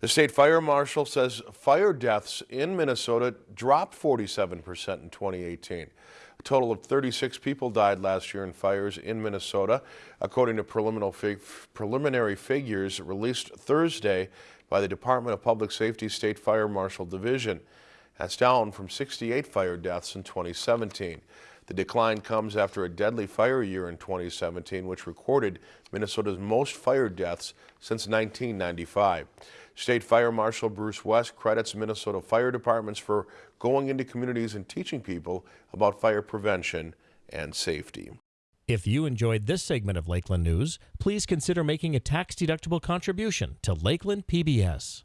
The state fire marshal says fire deaths in Minnesota dropped 47% in 2018. A total of 36 people died last year in fires in Minnesota, according to preliminary figures released Thursday by the Department of Public Safety State Fire Marshal Division. That's down from 68 fire deaths in 2017. The decline comes after a deadly fire year in 2017, which recorded Minnesota's most fire deaths since 1995. State Fire Marshal Bruce West credits Minnesota fire departments for going into communities and teaching people about fire prevention and safety. If you enjoyed this segment of Lakeland News, please consider making a tax-deductible contribution to Lakeland PBS.